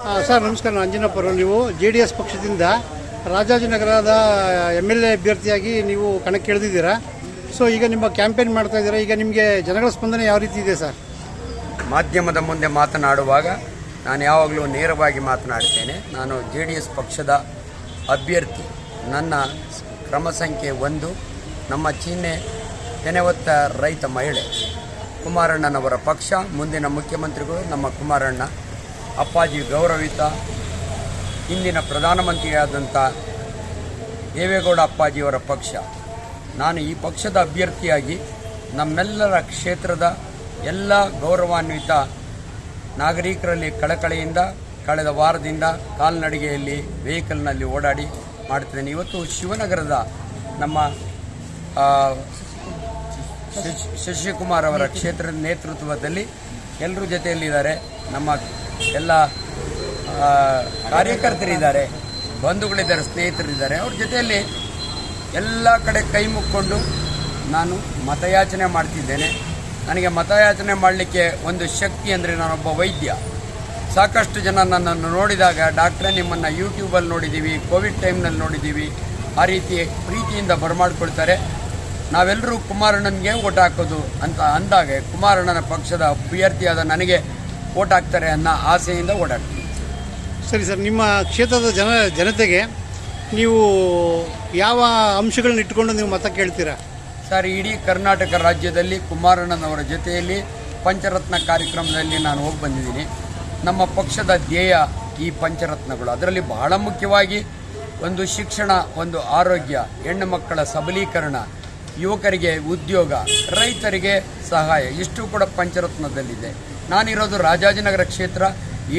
Sir, ನಮಸ್ಕಾರ, ನಾನು ಅಂಜನಪ್ಪರು ನೀವು ಜೆ ಡಿ ಎಸ್ ಪಕ್ಷದಿಂದ ರಾಜಾಜಿನಗರದ ಎಂ ಎಲ್ ಎ ಅಭ್ಯರ್ಥಿಯಾಗಿ ನೀವು ಕಣಕ್ಕೆ ಇಳಿದಿದ್ದೀರಾ ಸೊ ಈಗ ನಿಮ್ಮ ಕ್ಯಾಂಪೇನ್ ಮಾಡ್ತಾ ಇದ್ದೀರಾ? ಈಗ ನಿಮಗೆ ಜನಗಳ ಸ್ಪಂದನೆ ಯಾವ ರೀತಿ ಇದೆ, ಸರ್? ಮಾಧ್ಯಮದ ಮುಂದೆ ಮಾತನಾಡುವಾಗ ನಾನು ಯಾವಾಗಲೂ ನೇರವಾಗಿ ಮಾತನಾಡ್ತೇನೆ. ನಾನು ಜೆ ಡಿ ಎಸ್ ಪಕ್ಷದ ಅಭ್ಯರ್ಥಿ. ನನ್ನ ಕ್ರಮ ಸಂಖ್ಯೆ ಒಂದು. ನಮ್ಮ ಚಿಹ್ನೆ ತೆನೆವತ್ತ ರೈತ ಮಹಿಳೆ ಕುಮಾರಣ್ಣನವರ ಪಕ್ಷ. ಮುಂದಿನ ಮುಖ್ಯಮಂತ್ರಿಗಳು ನಮ್ಮ ಕುಮಾರಣ್ಣ. ಅಪ್ಪಾಜಿ ಗೌರವಿತ ಇಂದಿನ ಪ್ರಧಾನಮಂತ್ರಿಯಾದಂಥ ದೇವೇಗೌಡ ಅಪ್ಪಾಜಿಯವರ ಪಕ್ಷ. ನಾನು ಈ ಪಕ್ಷದ ಅಭ್ಯರ್ಥಿಯಾಗಿ ನಮ್ಮೆಲ್ಲರ ಕ್ಷೇತ್ರದ ಎಲ್ಲ ಗೌರವಾನ್ವಿತ ನಾಗರಿಕರಲ್ಲಿ ಕಳಕಳಿಯಿಂದ, ಕಳೆದ ವಾರದಿಂದ ಕಾಲ್ನಡಿಗೆಯಲ್ಲಿ ವೆಹಿಕಲ್ನಲ್ಲಿ ಓಡಾಡಿ ಮಾಡ್ತಿದ್ದೇನೆ. ಇವತ್ತು ಶಿವನಗರದ ನಮ್ಮ ಶಶಿಕುಮಾರ್ ಅವರ ಕ್ಷೇತ್ರದ ನೇತೃತ್ವದಲ್ಲಿ ಎಲ್ಲರೂ ಜೊತೆಯಲ್ಲಿದ್ದಾರೆ. ನಮ್ಮ ಎಲ್ಲ ಕಾರ್ಯಕರ್ತರಿದ್ದಾರೆ, ಬಂಧುಗಳಿದ್ದಾರೆ, ಸ್ನೇಹಿತರಿದ್ದಾರೆ, ಅವ್ರ ಜೊತೆಯಲ್ಲಿ ಎಲ್ಲ ಕಡೆ ಕೈ ಮುಕ್ಕೊಂಡು ನಾನು ಮತಯಾಚನೆ ಮಾಡ್ತಿದ್ದೇನೆ. ನನಗೆ ಮತಯಾಚನೆ ಮಾಡಲಿಕ್ಕೆ ಒಂದು ಶಕ್ತಿ ಅಂದರೆ ನಾನೊಬ್ಬ ವೈದ್ಯ. ಸಾಕಷ್ಟು ಜನ ನನ್ನನ್ನು ನೋಡಿದಾಗ ಡಾಕ್ಟ್ರೇ ನಿಮ್ಮನ್ನು ಯೂಟ್ಯೂಬಲ್ಲಿ ನೋಡಿದ್ದೀವಿ, ಕೋವಿಡ್ ಟೈಮ್ನಲ್ಲಿ ನೋಡಿದ್ದೀವಿ, ಆ ರೀತಿ ಪ್ರೀತಿಯಿಂದ ಬರಮಾಡ್ಕೊಳ್ತಾರೆ. ನಾವೆಲ್ಲರೂ ಕುಮಾರಣ್ಣನಿಗೆ ಓಟ್ ಹಾಕೋದು ಅಂತ ಅಂದಾಗ ಕುಮಾರಣ್ಣನ ಪಕ್ಷದ ಅಭ್ಯರ್ಥಿಯಾದ ನನಗೆ ಓಟ್ ಹಾಕ್ತಾರೆ ಅನ್ನೋ ಆಸೆಯಿಂದ ಓಡಾಡ್ತೀನಿ ಸರಿ ಸರ್ ನಿಮ್ಮ ಕ್ಷೇತ್ರದ ಜನ ಜನತೆಗೆ ನೀವು ಯಾವ ಅಂಶಗಳನ್ನ ಇಟ್ಕೊಂಡು ನೀವು ಮತ ಕೇಳ್ತೀರಾ? ಸರ್ ಇಡೀ ಕರ್ನಾಟಕ ರಾಜ್ಯದಲ್ಲಿ ಕುಮಾರಣ್ಣನವರ ಜೊತೆಯಲ್ಲಿ ಪಂಚರತ್ನ ಕಾರ್ಯಕ್ರಮದಲ್ಲಿ ನಾನು ಹೋಗಿ ಬಂದಿದ್ದೀನಿ. ನಮ್ಮ ಪಕ್ಷದ ಧ್ಯೇಯ ಈ ಪಂಚರತ್ನಗಳು. ಅದರಲ್ಲಿ ಬಹಳ ಮುಖ್ಯವಾಗಿ ಒಂದು ಶಿಕ್ಷಣ ಒಂದು ಆರೋಗ್ಯ ಹೆಣ್ಣು ಮಕ್ಕಳ ಸಬಲೀಕರಣ ಯುವಕರಿಗೆ ಉದ್ಯೋಗ ರೈತರಿಗೆ ಸಹಾಯ ಇಷ್ಟು ಕೂಡ ಪಂಚರತ್ನದಲ್ಲಿದೆ. ನಾನಿರೋದು ರಾಜಾಜಿನಗರ ಕ್ಷೇತ್ರ,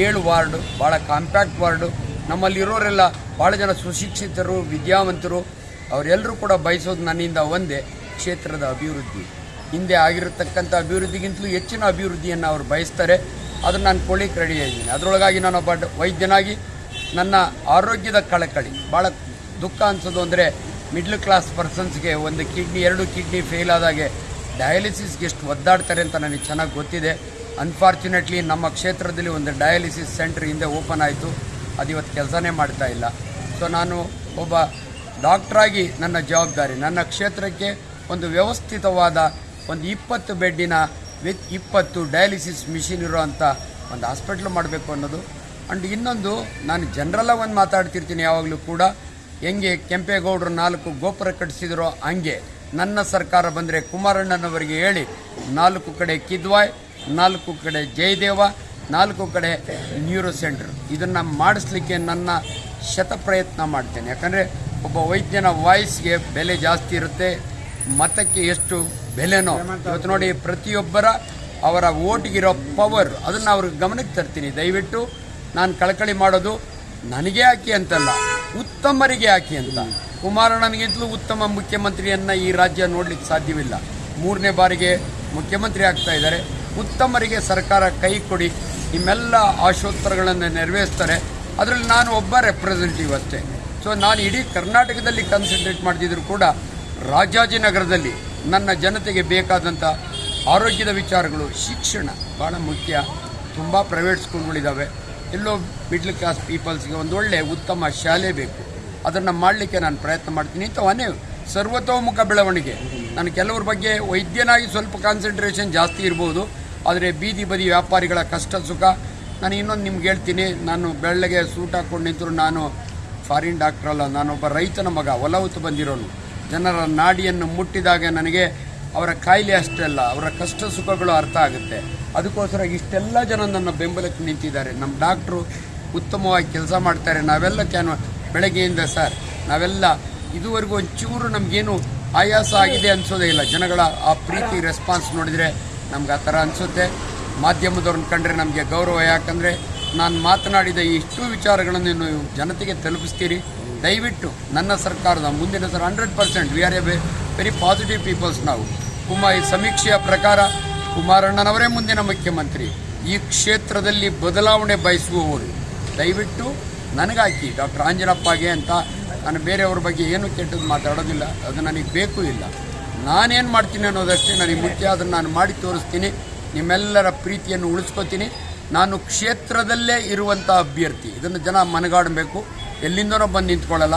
ಏಳು ವಾರ್ಡು ಭಾಳ ಕಾಂಪ್ಯಾಕ್ಟ್ ವಾರ್ಡು. ನಮ್ಮಲ್ಲಿರೋರೆಲ್ಲ ಭಾಳ ಜನ ಸುಶಿಕ್ಷಿತರು, ವಿದ್ಯಾವಂತರು. ಅವರೆಲ್ಲರೂ ಕೂಡ ಬಯಸೋದು ನನ್ನಿಂದ ಒಂದೇ, ಕ್ಷೇತ್ರದ ಅಭಿವೃದ್ಧಿ. ಹಿಂದೆ ಆಗಿರತಕ್ಕಂಥ ಅಭಿವೃದ್ಧಿಗಿಂತಲೂ ಹೆಚ್ಚಿನ ಅಭಿವೃದ್ಧಿಯನ್ನು ಅವರು ಬಯಸ್ತಾರೆ. ಅದನ್ನು ನಾನು ಕೊಳ್ಳಿಕ್ಕೆ ರೆಡಿಯಾಗಿದ್ದೀನಿ ಅದರೊಳಗಾಗಿ ನಾನೊಬ್ಬ ವೈದ್ಯನಾಗಿ ನನ್ನ ಆರೋಗ್ಯದ ಕಳಕಳಿ. ಭಾಳ ದುಃಖ ಅನಿಸೋದು ಅಂದರೆ ಮಿಡ್ಲ್ ಕ್ಲಾಸ್ ಪರ್ಸನ್ಸ್ಗೆ ಒಂದು ಕಿಡ್ನಿ ಎರಡು ಕಿಡ್ನಿ ಫೇಲ್ ಆದಾಗೆ ಡಯಾಲಿಸಿಸ್ಗೆ ಎಷ್ಟು ಒದ್ದಾಡ್ತಾರೆ ಅಂತ ನನಗೆ ಚೆನ್ನಾಗಿ ಗೊತ್ತಿದೆ. ಅನ್ಫಾರ್ಚುನೇಟ್ಲಿ ನಮ್ಮ ಕ್ಷೇತ್ರದಲ್ಲಿ ಒಂದು ಡಯಾಲಿಸಿಸ್ ಸೆಂಟ್ರ್ ಹಿಂದೆ ಓಪನ್ ಆಯಿತು. ಅದು ಇವತ್ತು ಕೆಲಸನೇ ಮಾಡ್ತಾ ಇಲ್ಲ. ಸೊ ನಾನು ಒಬ್ಬ ಡಾಕ್ಟ್ರಾಗಿ ನನ್ನ ಜವಾಬ್ದಾರಿ, ನನ್ನ ಕ್ಷೇತ್ರಕ್ಕೆ ಒಂದು ವ್ಯವಸ್ಥಿತವಾದ ಒಂದು ಇಪ್ಪತ್ತು ಬೆಡ್ಡಿನ ವಿತ್ ಇಪ್ಪತ್ತು ಡಯಾಲಿಸಿಸ್ ಮಿಷಿನ್ ಇರೋವಂಥ ಒಂದು ಹಾಸ್ಪಿಟ್ಲ್ ಮಾಡಬೇಕು ಅನ್ನೋದು. ಆ್ಯಂಡ್ ಇನ್ನೊಂದು, ನಾನು ಜನರಲ್ಲ ಒಂದು ಮಾತಾಡ್ತಿರ್ತೀನಿ ಯಾವಾಗಲೂ ಕೂಡ. ಹೆಂಗೆ ಕೆಂಪೇಗೌಡರು ನಾಲ್ಕು ಗೋಪುರ ಕಟ್ಟಿಸಿದರೋ ಹಂಗೆ. ನನ್ನ ಸರ್ಕಾರ ಬಂದರೆ ಕುಮಾರಣ್ಣನವರಿಗೆ ಹೇಳಿ, ನಾಲ್ಕು ಕಡೆ ಕಿದ್ವಾಯ್ ನಾಲ್ಕು ಕಡೆ ಜಯದೇವ, ನಾಲ್ಕು ಕಡೆ ನ್ಯೂರೋ ಸೆಂಟರ್. ಇದನ್ನು ಮಾಡಿಸ್ಲಿಕ್ಕೆ ನನ್ನ ಶತ ಪ್ರಯತ್ನ ಮಾಡ್ತೇನೆ. ಯಾಕಂದರೆ ಒಬ್ಬ ವೈದ್ಯನ ವಾಯ್ಸ್ಗೆ ಬೆಲೆ ಜಾಸ್ತಿ ಇರುತ್ತೆ, ಮತಕ್ಕೆ ಎಷ್ಟು ಬೆಲೆನೋ. ಇವತ್ತು ನೋಡಿ ಪ್ರತಿಯೊಬ್ಬರ ಅವರ ಓಟಿಗಿರೋ ಪವರ್, ಅದನ್ನು ಅವ್ರಿಗೆ ಗಮನಕ್ಕೆ ತರ್ತೀನಿ. ದಯವಿಟ್ಟು ನಾನು ಕಳಕಳಿ ಮಾಡೋದು ನನಗೆ ಹಾಕಿ ಅಂತಲ್ಲ, ಉತ್ತಮರಿಗೆ ಹಾಕಿ ಅಂತ. ಕುಮಾರಣ್ಣನಿಗಿಂತಲೂ ಉತ್ತಮ ಮುಖ್ಯಮಂತ್ರಿಯನ್ನು ಈ ರಾಜ್ಯ ನೋಡಲಿಕ್ಕೆ ಸಾಧ್ಯವಿಲ್ಲ. ಮೂರನೇ ಬಾರಿಗೆ ಮುಖ್ಯಮಂತ್ರಿ ಆಗ್ತಾ ಇದ್ದಾರೆ. ಉತ್ತಮರಿಗೆ ಸರ್ಕಾರ ಕೈ ಕೊಡಿ, ನಿಮ್ಮೆಲ್ಲ ಆಶೋತ್ತರಗಳನ್ನು ನೆರವೇರಿಸ್ತಾರೆ. ಅದರಲ್ಲಿ ನಾನು ಒಬ್ಬ ರೆಪ್ರೆಸೆಂಟೇಟಿವ್ ಅಷ್ಟೇ. ಸೊ ನಾನು ಇಡೀ ಕರ್ನಾಟಕದಲ್ಲಿ ಕನ್ಸಂಟ್ರೇಟ್ ಮಾಡ್ತಿದ್ರು ಕೂಡ ರಾಜಾಜಿನಗರದಲ್ಲಿ ನನ್ನ ಜನತೆಗೆ ಬೇಕಾದಂಥ ಆರೋಗ್ಯದ ವಿಚಾರಗಳು, ಶಿಕ್ಷಣ ಭಾಳ ಮುಖ್ಯ. ತುಂಬ ಪ್ರೈವೇಟ್ ಸ್ಕೂಲ್ಗಳಿದ್ದಾವೆ ಎಲ್ಲೋ ಮಿಡ್ಲ್ ಕ್ಲಾಸ್ ಪೀಪಲ್ಸ್ಗೆ ಒಂದು ಒಳ್ಳೆ ಉತ್ತಮ ಶಾಲೆ ಬೇಕು. ಅದನ್ನು ಮಾಡಲಿಕ್ಕೆ ನಾನು ಪ್ರಯತ್ನ ಮಾಡ್ತೀನಿ. ಇಂಥವನ್ನೇ ಸರ್ವತೋಮುಖ ಬೆಳವಣಿಗೆ. ನಾನು ಕೆಲವ್ರ ಬಗ್ಗೆ ವೈದ್ಯನಾಗಿ ಸ್ವಲ್ಪ ಕಾನ್ಸಂಟ್ರೇಷನ್ ಜಾಸ್ತಿ ಇರ್ಬೋದು. ಆದರೆ ಬೀದಿ ಬದಿ ವ್ಯಾಪಾರಿಗಳ ಕಷ್ಟ ಸುಖ. ನಾನು ಇನ್ನೊಂದು ನಿಮ್ಗೆ ಹೇಳ್ತೀನಿ, ನಾನು ಬೆಳ್ಳಗೆ ಸೂಟ್ ಹಾಕ್ಕೊಂಡು ನಿಂತರು ನಾನು ಫಾರಿನ್ ಡಾಕ್ಟರ್ ಅಲ್ಲ, ನಾನೊಬ್ಬ ರೈತನ ಮಗ ಹೊಲ ಹೊತ್ತು ಬಂದಿರೋನು. ಜನರ ನಾಡಿಯನ್ನು ಮುಟ್ಟಿದಾಗ ನನಗೆ ಅವರ ಕಾಯಿಲೆ ಅಷ್ಟೇ ಅಲ್ಲ, ಅವರ ಕಷ್ಟ ಸುಖಗಳು ಅರ್ಥ ಆಗುತ್ತೆ. ಅದಕ್ಕೋಸ್ಕರ ಇಷ್ಟೆಲ್ಲ ಜನ ನನ್ನ ಬೆಂಬಲಕ್ಕೆ ನಿಂತಿದ್ದಾರೆ. ನಮ್ಮ ಡಾಕ್ಟ್ರು ಉತ್ತಮವಾಗಿ ಕೆಲಸ ಮಾಡ್ತಾರೆ. ನಾವೆಲ್ಲ ಕ್ಯಾನ್ ಬೆಳಗ್ಗೆಯಿಂದ ಸರ್, ನಾವೆಲ್ಲ ಇದುವರೆಗೂ ಒಂಚೂರು ನಮಗೇನು ಆಯಾಸ ಆಗಿದೆ ಅನ್ಸೋದೇ ಇಲ್ಲ. ಜನಗಳ ಆ ಪ್ರೀತಿ ರೆಸ್ಪಾನ್ಸ್ ನೋಡಿದರೆ ನಮ್ಗೆ ಆ ಥರ ಅನಿಸುತ್ತೆ. ಮಾಧ್ಯಮದವ್ರನ್ನ ಕಂಡ್ರೆ ನಮಗೆ ಗೌರವ. ಯಾಕಂದರೆ ನಾನು ಮಾತನಾಡಿದ ಇಷ್ಟು ವಿಚಾರಗಳನ್ನು ನೀವು ಜನತೆಗೆ ತಲುಪಿಸ್ತೀರಿ. ದಯವಿಟ್ಟು ನನ್ನ ಸರ್ಕಾರದ ಮುಂದಿನ sir hundred percent we are a very positive peoples ನಾವು. ಕುಮಾರ್ ಈ ಸಮೀಕ್ಷೆಯ ಪ್ರಕಾರ ಕುಮಾರಣ್ಣನವರೇ ಮುಂದಿನ ಮುಖ್ಯಮಂತ್ರಿ. ಈ ಕ್ಷೇತ್ರದಲ್ಲಿ ಬದಲಾವಣೆ ಬಯಸುವವರು. ದಯವಿಟ್ಟು ನನಗಾಕಿ ಡಾಕ್ಟರ್ ಆಂಜನಪ್ಪಗೆ ಅಂತ ನಾನು ಬೇರೆಯವ್ರ ಬಗ್ಗೆ ಏನು ಕೆಟ್ಟದ್ದು ಮಾತಾಡೋದಿಲ್ಲ. ಅದು ನನಗೆ ಬೇಕು ಇಲ್ಲ. ನಾನೇನು ಮಾಡ್ತೀನಿ ಅನ್ನೋದಷ್ಟೇ ನನಗೆ ಮುಖ್ಯ, ಅದನ್ನು ನಾನು ಮಾಡಿ ತೋರಿಸ್ತೀನಿ. ನಿಮ್ಮೆಲ್ಲರ ಪ್ರೀತಿಯನ್ನು ಉಳಿಸ್ಕೊತೀನಿ. ನಾನು ಕ್ಷೇತ್ರದಲ್ಲೇ ಇರುವಂಥ ಅಭ್ಯರ್ಥಿ. ಇದನ್ನು ಜನ ಮನಗಾಡಬೇಕು. ಎಲ್ಲಿಂದನೋ ಬಂದು ನಿಂತ್ಕೊಳ್ಳಲ್ಲ.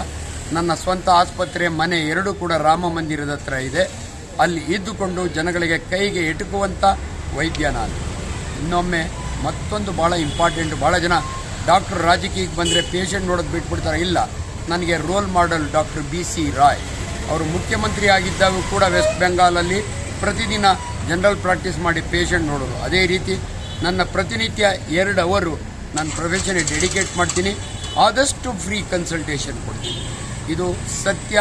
ನನ್ನ ಸ್ವಂತ ಆಸ್ಪತ್ರೆ ಮನೆ ಎರಡೂ ಕೂಡ ರಾಮ ಮಂದಿರದ ಹತ್ರ ಇದೆ. ಅಲ್ಲಿ ಇದ್ದುಕೊಂಡು ಜನಗಳಿಗೆ ಕೈಗೆ ಎಟುಕುವಂಥ ವೈದ್ಯ ನಾನು. ಇನ್ನೊಮ್ಮೆ ಮತ್ತೊಂದು ಭಾಳ ಇಂಪಾರ್ಟೆಂಟ್ ಭಾಳ ಜನ ಡಾಕ್ಟರ್ ರಾಜಕೀಯಕ್ಕೆ ಬಂದರೆ ಪೇಷಂಟ್ ನೋಡೋದು ಬಿಟ್ಬಿಡ್ತಾರೆ. ಇಲ್ಲ, ನನಗೆ role model doctor B C Roy. ಅವರು ಮುಖ್ಯಮಂತ್ರಿ ಆಗಿದ್ದಾಗ ಕೂಡ ವೆಸ್ಟ್ ಬೆಂಗಾಲಲ್ಲಿ ಪ್ರತಿದಿನ ಜನರಲ್ ಪ್ರಾಕ್ಟೀಸ್ ಮಾಡಿ ಪೇಷಂಟ್ ನೋಡೋರು ಅದೇ ರೀತಿ ನನ್ನ ಪ್ರತಿನಿತ್ಯ ಎರಡು ಅವರು ನನ್ನ ಪ್ರೊಫೆಷನ್ಗೆ ಡೆಡಿಕೇಟ್ ಮಾಡ್ತೀನಿ. ಆದಷ್ಟು ಫ್ರೀ ಕನ್ಸಲ್ಟೇಷನ್ ಕೊಡ್ತೀನಿ. ಇದು ಸತ್ಯ,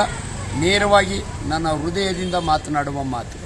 ನೇರವಾಗಿ ನನ್ನ ಹೃದಯದಿಂದ ಮಾತನಾಡುವ ಮಾತು.